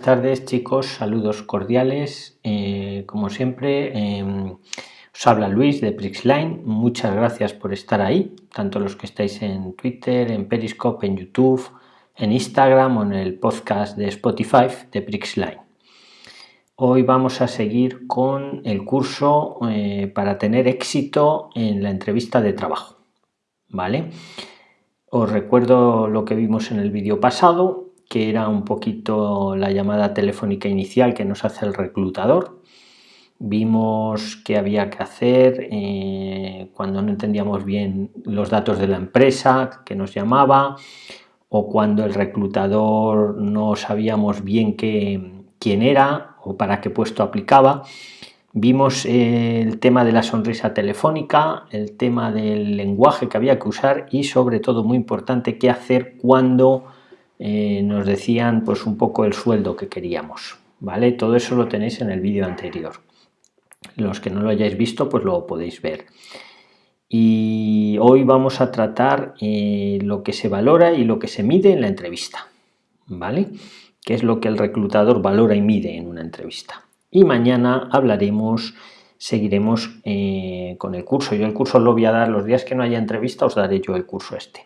tardes chicos, saludos cordiales. Eh, como siempre, em, os habla Luis de Prixline. Muchas gracias por estar ahí, tanto los que estáis en Twitter, en Periscope, en YouTube, en Instagram o en el podcast de Spotify de Prixline. Hoy vamos a seguir con el curso eh, para tener éxito en la entrevista de trabajo. ¿Vale? Os recuerdo lo que vimos en el vídeo pasado, que era un poquito la llamada telefónica inicial que nos hace el reclutador. Vimos que había que hacer eh, cuando no entendíamos bien los datos de la empresa que nos llamaba o cuando el reclutador no sabíamos bien quién era o para qué puesto aplicaba. Vimos eh, el tema de la sonrisa telefónica, el tema del lenguaje que había que usar y sobre todo muy importante qué hacer cuando eh, nos decían pues un poco el sueldo que queríamos vale todo eso lo tenéis en el vídeo anterior. Los que no lo hayáis visto pues lo podéis ver. Y hoy vamos a tratar eh, lo que se valora y lo que se mide en la entrevista vale qué es lo que el reclutador valora y mide en una entrevista. Y mañana hablaremos seguiremos eh, con el curso. Yo el curso lo voy a dar los días que no haya entrevista os daré yo el curso este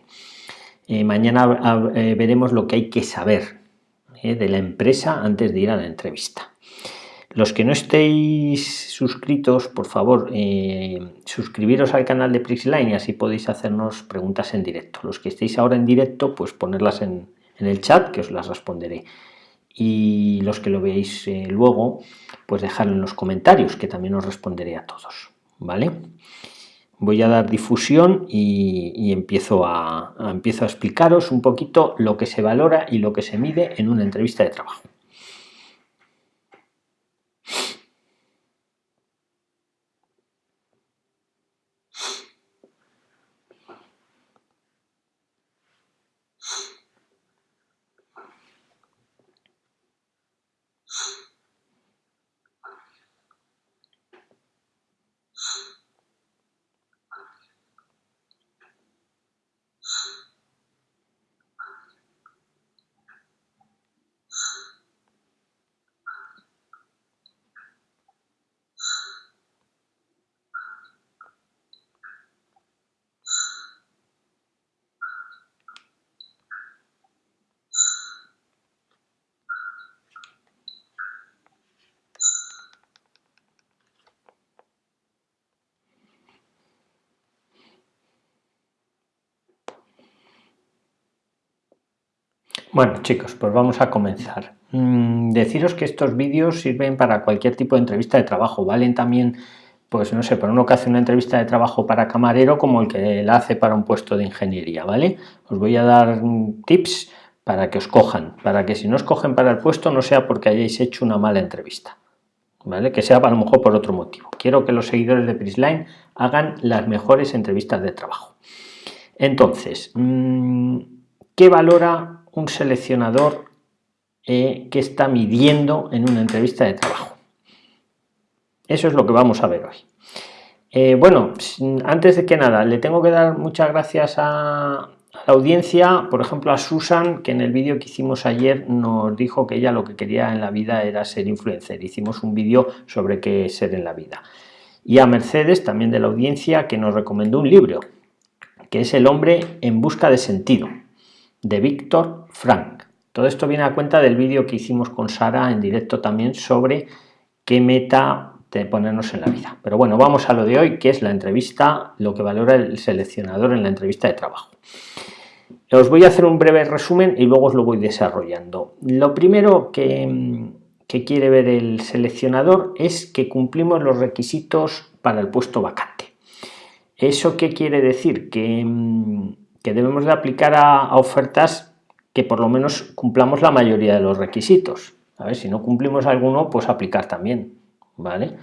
eh, mañana eh, veremos lo que hay que saber eh, de la empresa antes de ir a la entrevista. Los que no estéis suscritos, por favor, suscribiros al canal de Prixline y así podéis hacernos preguntas en directo. Los que estéis ahora en directo, pues ponerlas en, en el chat, que os las responderé. Y los que lo veáis luego, pues dejarlo en los comentarios, que también os responderé a todos. ¿Vale? Voy a dar difusión y, empiezo, a, explicaros un poquito lo que se valora y lo que se mide en una entrevista de trabajo. Bueno chicos, pues vamos a comenzar. Mm, deciros que estos vídeos sirven para cualquier tipo de entrevista de trabajo, valen también, pues no sé, para uno que hace una entrevista de trabajo para camarero como el que la hace para un puesto de ingeniería, ¿vale? Os voy a dar tips para que os cojan, para que si no os cogen para el puesto no sea porque hayáis hecho una mala entrevista, ¿vale? Que sea a lo mejor por otro motivo. Quiero que los seguidores de Prisline hagan las mejores entrevistas de trabajo. Entonces, mm, ¿qué valora un seleccionador eh, que está midiendo en una entrevista de trabajo. Eso es lo que vamos a ver hoy. Eh, bueno, antes de que nada, le tengo que dar muchas gracias a, la audiencia, por ejemplo a Susan, que en el vídeo que hicimos ayer nos dijo que ella lo que quería en la vida era ser influencer. Hicimos un vídeo sobre qué ser en la vida. Y a Mercedes, también de la audiencia, que nos recomendó un libro, que es El hombre en busca de sentido de Víctor Frank. Todo esto viene a cuenta del vídeo que hicimos con Sara en directo también sobre qué meta de ponernos en la vida. Pero bueno, vamos a lo de hoy, que es la entrevista, lo que valora el seleccionador en la entrevista de trabajo. Os voy a hacer un breve resumen y luego os lo voy desarrollando. Lo primero que, que quiere ver el seleccionador es que cumplimos los requisitos para el puesto vacante. ¿Eso qué quiere decir? Que que debemos de aplicar a, ofertas que por lo menos cumplamos la mayoría de los requisitos. A ver, si no cumplimos alguno, pues aplicar también, ¿vale?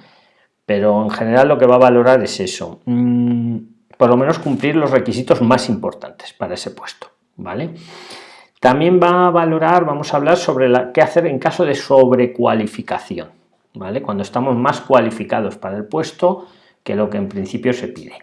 Pero en general lo que va a valorar es eso, mm, por lo menos cumplir los requisitos más importantes para ese puesto, ¿vale? También va a valorar, vamos a hablar sobre qué hacer en caso de sobrecualificación, ¿vale? Cuando estamos más cualificados para el puesto que lo que en principio se pide.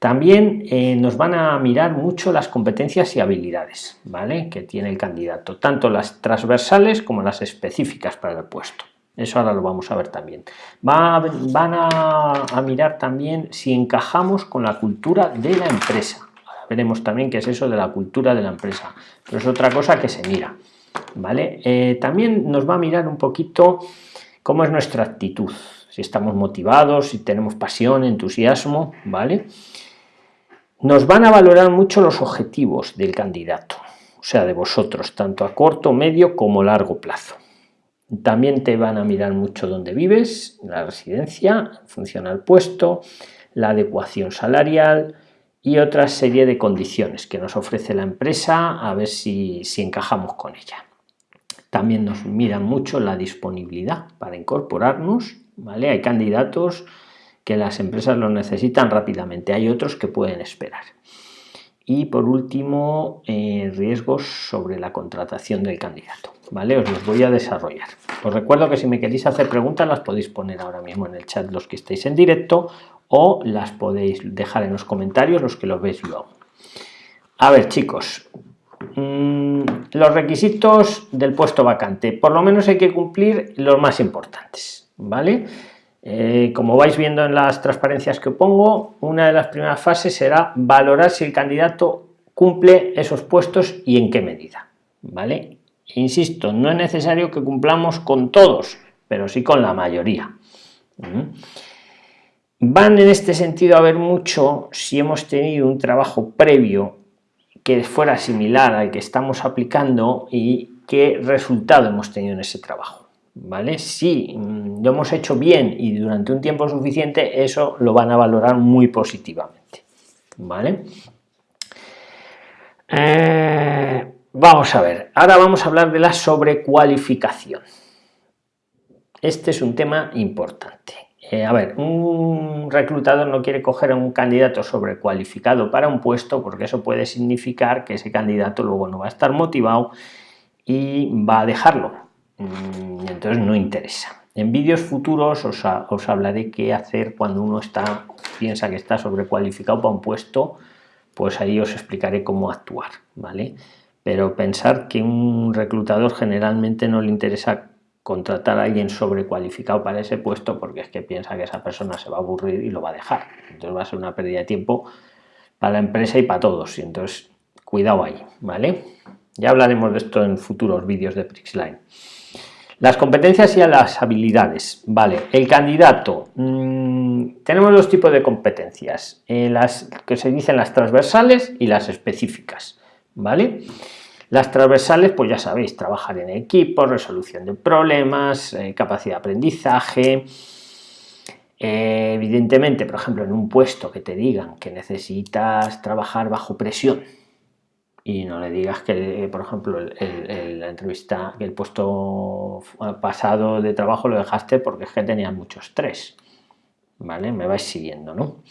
También eh, nos van a mirar mucho las competencias y habilidades ¿vale? que tiene el candidato, tanto las transversales como las específicas para el puesto. Eso ahora lo vamos a ver también. van a, mirar también si encajamos con la cultura de la empresa. veremos también qué es eso de la cultura de la empresa, pero es otra cosa que se mira. ¿vale? Eh, también nos va a mirar un poquito cómo es nuestra actitud, si estamos motivados, si tenemos pasión, entusiasmo, ¿vale? Nos van a valorar mucho los objetivos del candidato, o sea, de vosotros, tanto a corto, medio como largo plazo. También te van a mirar mucho dónde vives, la residencia, en función al puesto, la adecuación salarial y otra serie de condiciones que nos ofrece la empresa a ver si, si encajamos con ella. También nos miran mucho la disponibilidad para incorporarnos, ¿vale? Hay candidatos que las empresas lo necesitan rápidamente, hay otros que pueden esperar. Y por último, eh, riesgos sobre la contratación del candidato. ¿vale? Os los voy a desarrollar. Os recuerdo que si me queréis hacer preguntas las podéis poner ahora mismo en el chat los que estéis en directo o las podéis dejar en los comentarios los que lo veis luego. A ver chicos, mm, los requisitos del puesto vacante. Por lo menos hay que cumplir los más importantes. ¿vale? Eh, como vais viendo en las transparencias que pongo, una de las primeras fases será valorar si el candidato cumple esos puestos y en qué medida. ¿vale? Insisto, no es necesario que cumplamos con todos, pero sí con la mayoría. Van en este sentido a ver mucho si hemos tenido un trabajo previo que fuera similar al que estamos aplicando y qué resultado hemos tenido en ese trabajo. ¿Vale? Si mm, lo hemos hecho bien y durante un tiempo suficiente, eso lo van a valorar muy positivamente. ¿Vale? Eh, Vamos a ver, ahora vamos a hablar de la sobrecualificación. Este es un tema importante. Eh, a ver, un reclutador no quiere coger a un candidato sobrecualificado para un puesto porque eso puede significar que ese candidato luego no va a estar motivado y va a dejarlo. Mm, entonces no interesa. En vídeos futuros os, hablaré qué hacer cuando uno está, piensa que está sobrecualificado para un puesto, pues ahí os explicaré cómo actuar, ¿vale? pero pensar que un reclutador generalmente no le interesa contratar a alguien sobrecualificado para ese puesto porque es que piensa que esa persona se va a aburrir y lo va a dejar. Entonces va a ser una pérdida de tiempo para la empresa y para todos. Y entonces, cuidado ahí, ¿vale? Ya hablaremos de esto en futuros vídeos de Prixline. Las competencias y las habilidades, ¿vale? El candidato, mm, tenemos dos tipos de competencias, eh, las que se dicen las transversales y las específicas. ¿vale? Las transversales, pues ya sabéis, trabajar en equipo, resolución de problemas, eh, capacidad de aprendizaje. Eh, evidentemente, por ejemplo, en un puesto que te digan que necesitas trabajar bajo presión y no le digas que, por ejemplo, el, la entrevista, el puesto pasado de trabajo lo dejaste porque es que tenías mucho estrés, ¿vale? Me vais siguiendo, ¿no?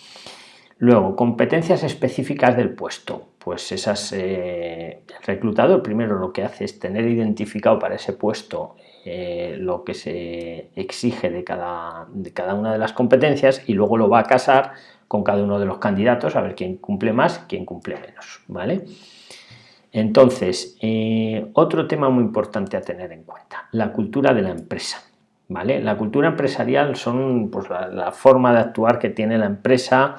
Luego, competencias específicas del puesto. Pues esas, eh, el reclutador primero lo que hace es tener identificado para ese puesto eh, lo que se exige de cada, de cada una de las competencias y luego lo va a casar con cada uno de los candidatos a ver quién cumple más, quién cumple menos. ¿vale? Entonces, eh, otro tema muy importante a tener en cuenta, la cultura de la empresa. ¿vale? La cultura empresarial son pues, la forma de actuar que tiene la empresa,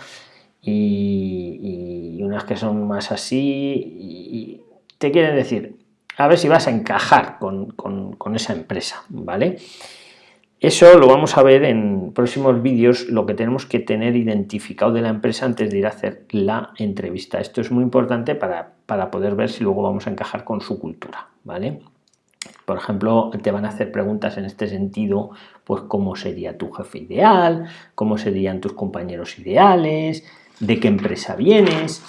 y, unas que son más así y, te quieren decir a ver si vas a encajar con, esa empresa vale eso lo vamos a ver en próximos vídeos lo que tenemos que tener identificado de la empresa antes de ir a hacer la entrevista. Esto es muy importante para, para poder ver si luego vamos a encajar con su cultura vale por ejemplo, te van a hacer preguntas en este sentido, pues cómo sería tu jefe ideal, cómo serían tus compañeros ideales, de qué empresa vienes.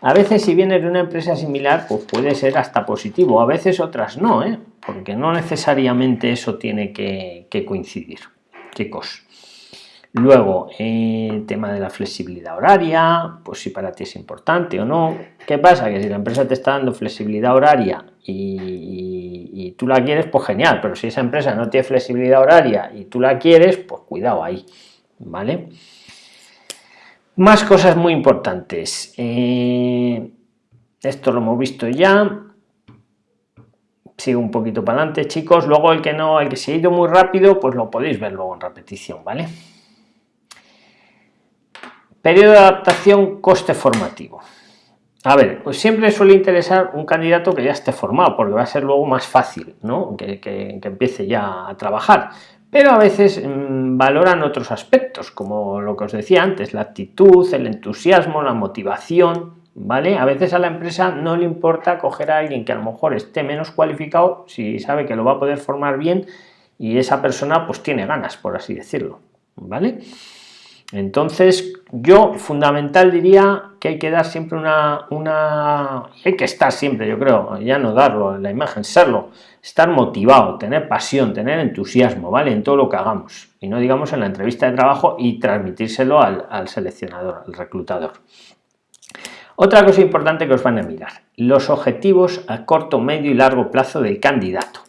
A veces si vienes de una empresa similar, pues puede ser hasta positivo, a veces otras no, ¿eh? porque no necesariamente eso tiene que, coincidir, chicos. Luego, eh, tema de la flexibilidad horaria, pues si para ti es importante o no. ¿Qué pasa? Que si la empresa te está dando flexibilidad horaria y, tú la quieres, pues genial, pero si esa empresa no tiene flexibilidad horaria y tú la quieres, pues cuidado ahí, ¿vale? Más cosas muy importantes. Eh, esto lo hemos visto ya. Sigo un poquito para adelante, chicos. Luego el que no, el que se ha ido muy rápido, pues lo podéis ver luego en repetición, ¿vale? Periodo de adaptación, coste formativo. A ver, pues siempre suele interesar un candidato que ya esté formado, porque va a ser luego más fácil, ¿no? Que, que empiece ya a trabajar pero a veces mm, valoran otros aspectos, como lo que os decía antes, la actitud, el entusiasmo, la motivación, ¿vale? A veces a la empresa no le importa coger a alguien que a lo mejor esté menos cualificado si sabe que lo va a poder formar bien y esa persona pues tiene ganas, por así decirlo, ¿vale? Entonces, yo fundamental diría que hay que dar siempre una, una, hay que estar siempre, yo creo, ya no darlo, en la imagen, serlo, estar motivado, tener pasión, tener entusiasmo, ¿vale? En todo lo que hagamos. Y no digamos en la entrevista de trabajo y transmitírselo al, al seleccionador, al reclutador. Otra cosa importante que os van a mirar, los objetivos a corto, medio y largo plazo del candidato.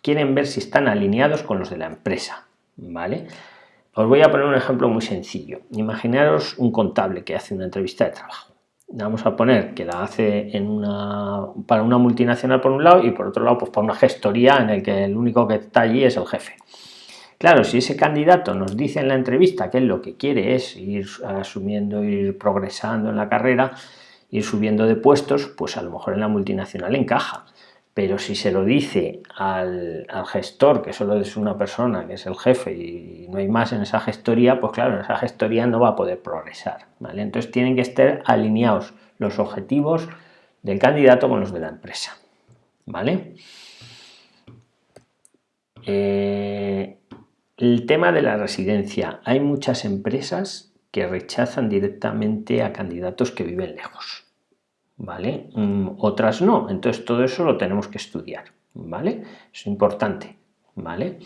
Quieren ver si están alineados con los de la empresa, ¿vale? Os voy a poner un ejemplo muy sencillo. Imaginaros un contable que hace una entrevista de trabajo. Vamos a poner que la hace para una multinacional por un lado y por otro lado pues para una gestoría en el que el único que está allí es el jefe. Claro, si ese candidato nos dice en la entrevista que él lo que quiere es ir asumiendo, ir progresando en la carrera, ir subiendo de puestos, pues a lo mejor en la multinacional encaja pero si se lo dice al, gestor, que solo es una persona, que es el jefe y no hay más en esa gestoría, pues claro, en esa gestoría no va a poder progresar. ¿vale? Entonces tienen que estar alineados los objetivos del candidato con los de la empresa. ¿vale? Eh, el tema de la residencia. Hay muchas empresas que rechazan directamente a candidatos que viven lejos. ¿Vale? Mm, otras no, entonces todo eso lo tenemos que estudiar, ¿vale? Es importante, ¿vale?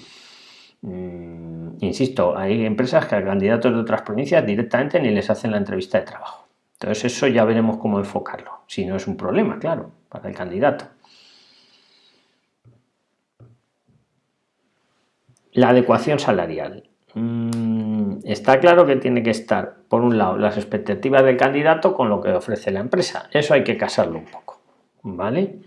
Mm, insisto, hay empresas que a candidatos de otras provincias directamente ni les hacen la entrevista de trabajo. Entonces eso ya veremos cómo enfocarlo, si no es un problema, claro, para el candidato. La adecuación salarial. Está claro que tiene que estar, por un lado, las expectativas del candidato con lo que ofrece la empresa. Eso hay que casarlo un poco, ¿vale?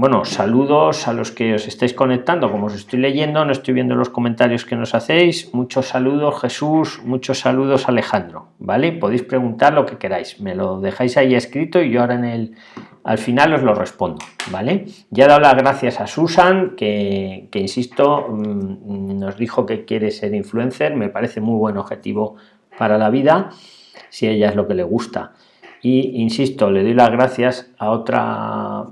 Bueno, saludos a los que os estáis conectando, como os estoy leyendo, no estoy viendo los comentarios que nos hacéis. Muchos saludos Jesús, muchos saludos Alejandro, ¿vale? Podéis preguntar lo que queráis, me lo dejáis ahí escrito y yo ahora en el, al final os lo respondo, ¿vale? Ya he dado las gracias a Susan, que, insisto, mm, nos dijo que quiere ser influencer, me parece muy buen objetivo para la vida, si ella es lo que le gusta. Y insisto, le doy las gracias a otra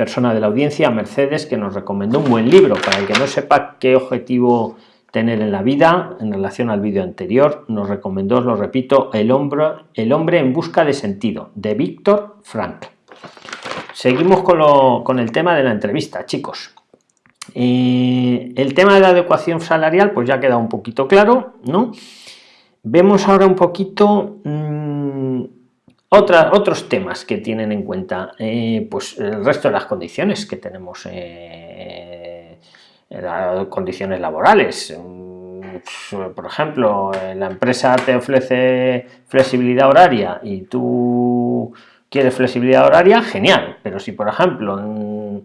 persona de la audiencia, Mercedes, que nos recomendó un buen libro, para el que no sepa qué objetivo tener en la vida, en relación al vídeo anterior, nos recomendó, os lo repito, El hombre, el hombre en busca de sentido, de Víctor Frank. Seguimos con, el tema de la entrevista, chicos. Eh, el tema de la adecuación salarial, pues ya ha quedado un poquito claro, ¿no? Vemos ahora un poquito mm, otros temas que tienen en cuenta, eh, pues el resto de las condiciones que tenemos, eh, condiciones laborales. Mm, por ejemplo, la empresa te ofrece flexibilidad horaria y tú quiere flexibilidad horaria, genial, pero si por ejemplo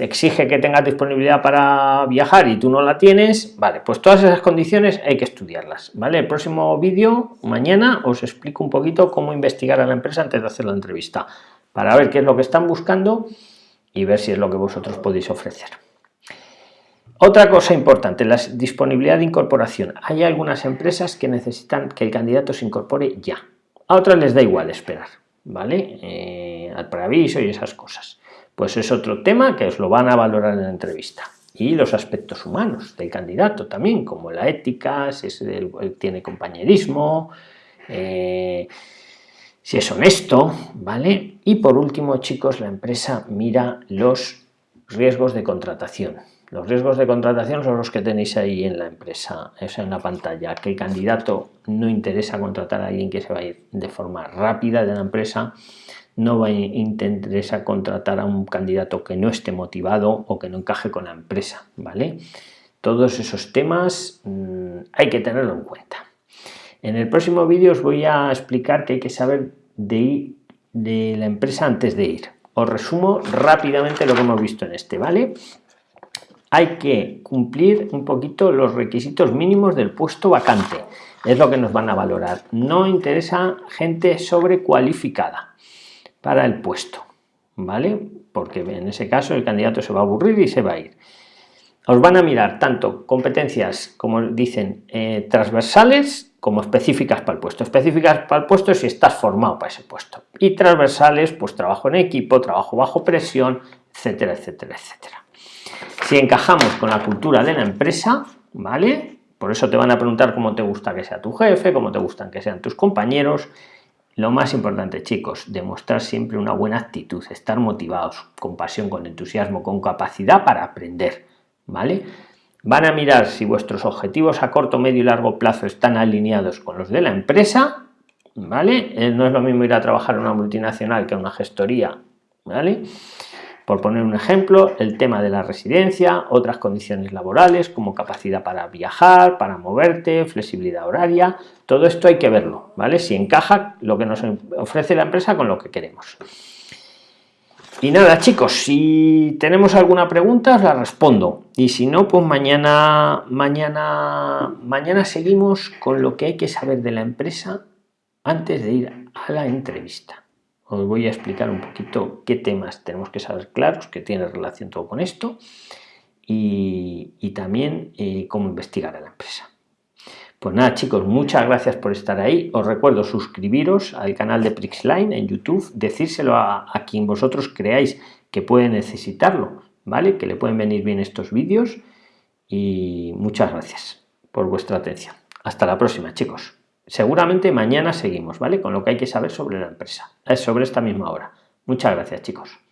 exige que tengas disponibilidad para viajar y tú no la tienes, vale, pues todas esas condiciones hay que estudiarlas, ¿vale? El próximo vídeo, mañana, os explico un poquito cómo investigar a la empresa antes de hacer la entrevista, para ver qué es lo que están buscando y ver si es lo que vosotros podéis ofrecer. Otra cosa importante, la disponibilidad de incorporación. Hay algunas empresas que necesitan que el candidato se incorpore ya. A otras les da igual esperar. ¿vale? Eh, al preaviso y esas cosas. Pues es otro tema que os lo van a valorar en la entrevista. Y los aspectos humanos del candidato también, como la ética, si tiene compañerismo, eh, si es honesto, ¿vale? Y por último, chicos, la empresa mira los riesgos de contratación. Los riesgos de contratación son los que tenéis ahí en la empresa, esa en la pantalla, que el candidato no interesa contratar a alguien que se va a ir de forma rápida de la empresa, no va a interesa contratar a un candidato que no esté motivado o que no encaje con la empresa, ¿vale? todos esos temas mm, hay que tenerlo en cuenta. En el próximo vídeo os voy a explicar qué hay que saber de, de la empresa antes de ir. Os resumo rápidamente lo que hemos visto en este, ¿vale? Hay que cumplir un poquito los requisitos mínimos del puesto vacante. Es lo que nos van a valorar. No interesa gente sobrecualificada para el puesto, ¿vale? Porque en ese caso el candidato se va a aburrir y se va a ir os van a mirar tanto competencias, como dicen, eh, transversales como específicas para el puesto. Específicas para el puesto si estás formado para ese puesto. Y transversales, pues trabajo en equipo, trabajo bajo presión, etcétera, etcétera, etcétera. Si encajamos con la cultura de la empresa, ¿vale? Por eso te van a preguntar cómo te gusta que sea tu jefe, cómo te gustan que sean tus compañeros. Lo más importante, chicos, demostrar siempre una buena actitud, estar motivados, con pasión, con entusiasmo, con capacidad para aprender ¿vale? Van a mirar si vuestros objetivos a corto, medio y largo plazo están alineados con los de la empresa, ¿vale? Eh, no es lo mismo ir a trabajar en una multinacional que en una gestoría, ¿vale? Por poner un ejemplo, el tema de la residencia, otras condiciones laborales como capacidad para viajar, para moverte, flexibilidad horaria, todo esto hay que verlo, ¿vale? Si encaja lo que nos ofrece la empresa con lo que queremos. Y nada, chicos, si tenemos alguna pregunta, os la respondo. Y si no, pues mañana, mañana, mañana seguimos con lo que hay que saber de la empresa antes de ir a la entrevista. Os voy a explicar un poquito qué temas tenemos que saber claros, que tiene relación todo con esto, y, también eh, cómo investigar a la empresa. Pues nada chicos, muchas gracias por estar ahí. Os recuerdo suscribiros al canal de Prixline en YouTube, decírselo a, a quien vosotros creáis que puede necesitarlo, ¿vale? Que le pueden venir bien estos vídeos y muchas gracias por vuestra atención. Hasta la próxima chicos. Seguramente mañana seguimos, ¿vale? Con lo que hay que saber sobre la empresa, es sobre esta misma hora. Muchas gracias chicos.